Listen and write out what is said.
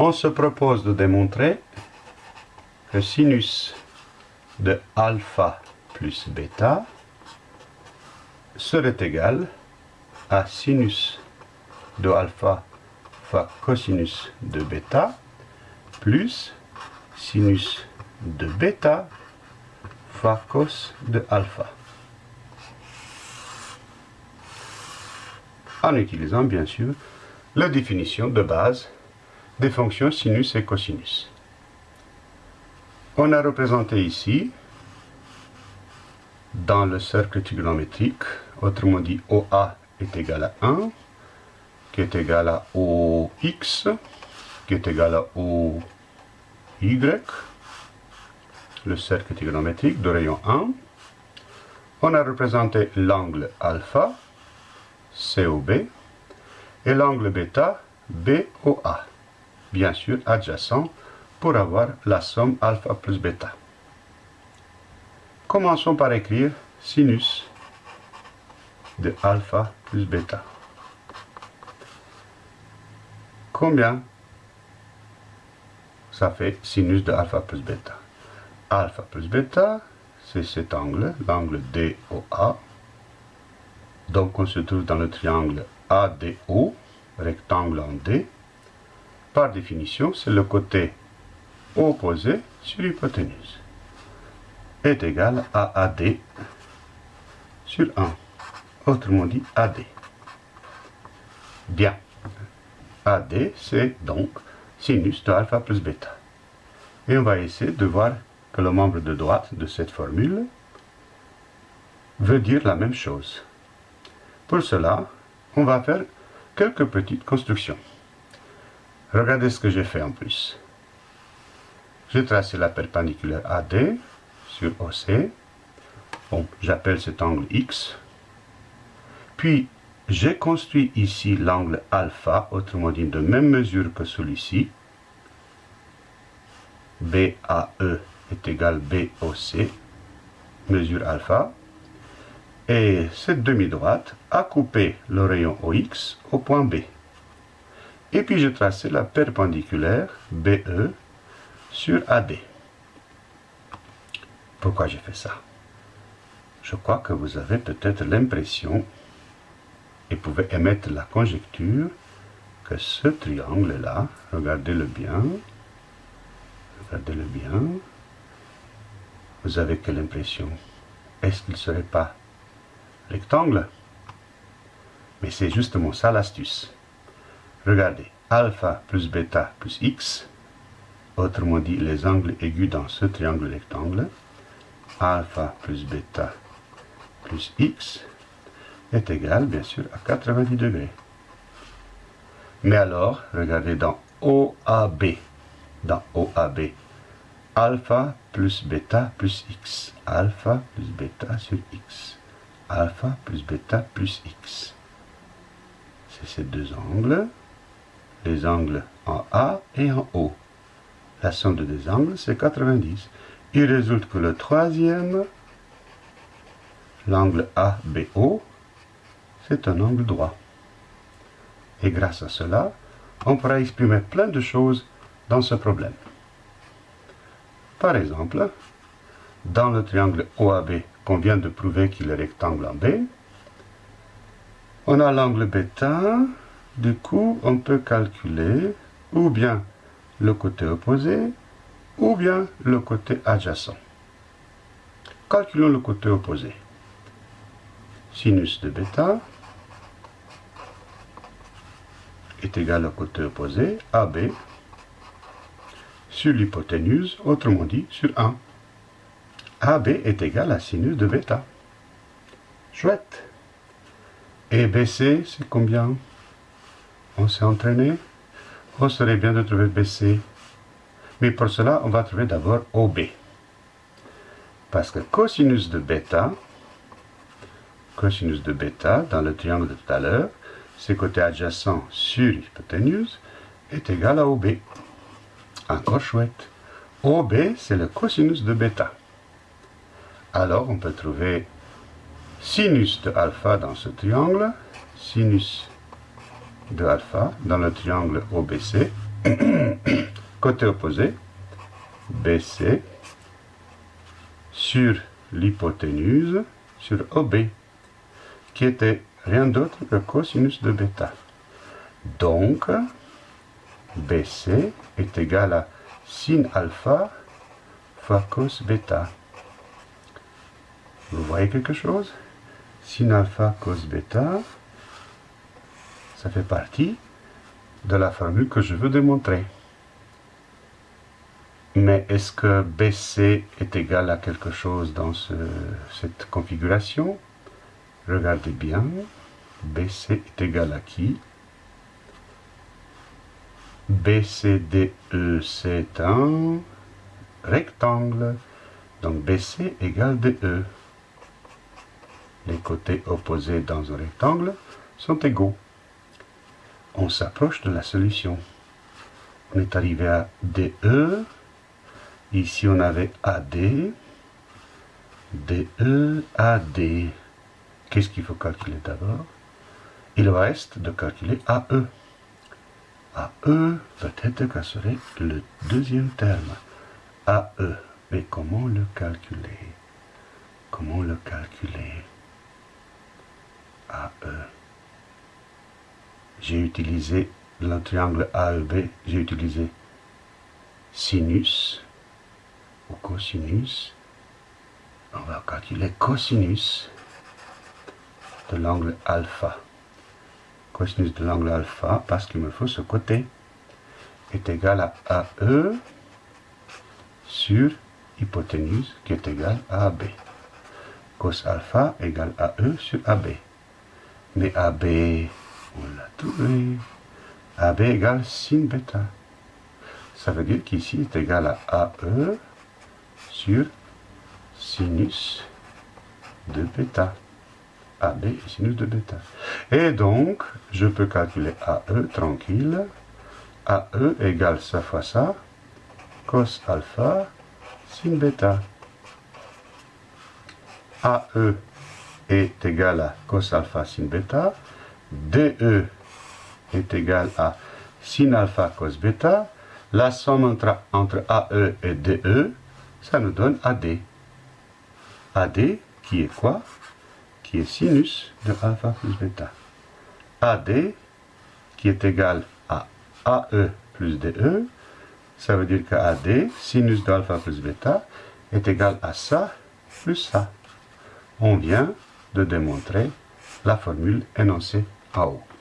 On se propose de démontrer que sinus de alpha plus bêta serait égal à sinus de alpha fois cosinus de bêta plus sinus de bêta fois cos de alpha. En utilisant bien sûr la définition de base des fonctions sinus et cosinus. On a représenté ici, dans le cercle trigonométrique, autrement dit OA est égal à 1, qui est égal à OX, qui est égal à OY, le cercle trigonométrique de rayon 1. On a représenté l'angle alpha, COB, et l'angle bêta, BOA, bien sûr adjacent pour avoir la somme alpha plus bêta. Commençons par écrire sinus de alpha plus bêta. Combien ça fait sinus de alpha plus bêta? Alpha plus bêta, c'est cet angle, l'angle DOA. Donc on se trouve dans le triangle ADO, rectangle en D. Par définition, c'est le côté opposé sur l'hypoténuse. Est égal à AD sur 1. Autrement dit, AD. Bien. AD, c'est donc sinus de alpha plus bêta. Et on va essayer de voir que le membre de droite de cette formule veut dire la même chose. Pour cela, on va faire quelques petites constructions. Regardez ce que j'ai fait en plus. J'ai tracé la perpendiculaire AD sur OC. Bon, j'appelle cet angle X. Puis, j'ai construit ici l'angle alpha, autrement dit de même mesure que celui-ci. BAE est égal BOC, mesure alpha. Et cette demi-droite a coupé le rayon OX au point B. Et puis j'ai tracé la perpendiculaire BE sur AD. Pourquoi j'ai fait ça? Je crois que vous avez peut-être l'impression et pouvez émettre la conjecture que ce triangle-là, regardez-le bien, regardez-le bien, vous avez quelle impression? Est-ce qu'il ne serait pas rectangle? Mais c'est justement ça l'astuce. Regardez, alpha plus bêta plus x, autrement dit les angles aigus dans ce triangle rectangle, alpha plus bêta plus x, est égal, bien sûr, à 90 degrés. Mais alors, regardez dans OAB, dans OAB, alpha plus bêta plus x, alpha plus bêta sur x, alpha plus bêta plus x. C'est ces deux angles, les angles en A et en O. La somme de deux angles, c'est 90. Il résulte que le troisième, l'angle ABO, c'est un angle droit. Et grâce à cela, on pourra exprimer plein de choses dans ce problème. Par exemple, dans le triangle OAB qu'on vient de prouver qu'il est rectangle en B, on a l'angle bêta, du coup on peut calculer ou bien le côté opposé ou bien le côté adjacent. Calculons le côté opposé. Sinus de bêta est égal au côté opposé, AB, sur l'hypoténuse, autrement dit sur 1. AB est égal à sinus de bêta. Chouette. Et BC, c'est combien? On s'est entraîné On serait bien de trouver BC. Mais pour cela, on va trouver d'abord OB. Parce que cosinus de bêta, cosinus de bêta, dans le triangle de tout à l'heure, ses côtés adjacents sur l'hypoténuse, est égal à OB. Encore chouette. OB, c'est le cosinus de bêta. Alors, on peut trouver sinus de alpha dans ce triangle, sinus de alpha dans le triangle OBC, Côté opposé, BC sur l'hypoténuse sur OB, qui était rien d'autre que cosinus de bêta. Donc, BC est égal à sin alpha fois cos bêta. Vous voyez quelque chose? Sin alpha cos bêta, ça fait partie de la formule que je veux démontrer. Mais est-ce que BC est égal à quelque chose dans cette configuration? Regardez bien. BC est égal à qui? BCDE, c'est un rectangle. Donc BC égale DE. Les côtés opposés dans un rectangle sont égaux. On s'approche de la solution. On est arrivé à DE. Ici, on avait AD. DE, AD. Qu'est-ce qu'il faut calculer d'abord? Il reste de calculer AE. AE, peut-être que serait le deuxième terme. AE. Mais comment le calculer? Comment le calculer? AE. J'ai utilisé le triangle AEB, j'ai utilisé sinus ou cosinus. On va calculer cosinus de l'angle alpha. Cosinus de l'angle alpha, parce qu'il me faut ce côté, est égal à AE sur hypoténuse qui est égal à AB. Cos alpha égale AE sur AB. Mais AB, on l'a trouvé. AB égale sin bêta. Ça veut dire qu'ici est égal à AE sur sinus de bêta. AB est sinus de bêta. Et donc, je peux calculer AE tranquille. AE égale ça fois ça, cos alpha sin bêta. AE est égal à cos alpha sin bêta. DE est égal à sin alpha cos bêta. La somme entre, AE et DE, ça nous donne AD. AD qui est quoi? Qui est sinus de alpha plus bêta. AD, qui est égal à AE plus DE, ça veut dire que AD, sinus d'alpha plus bêta, est égal à ça plus ça. On vient de démontrer la formule énoncée en haut.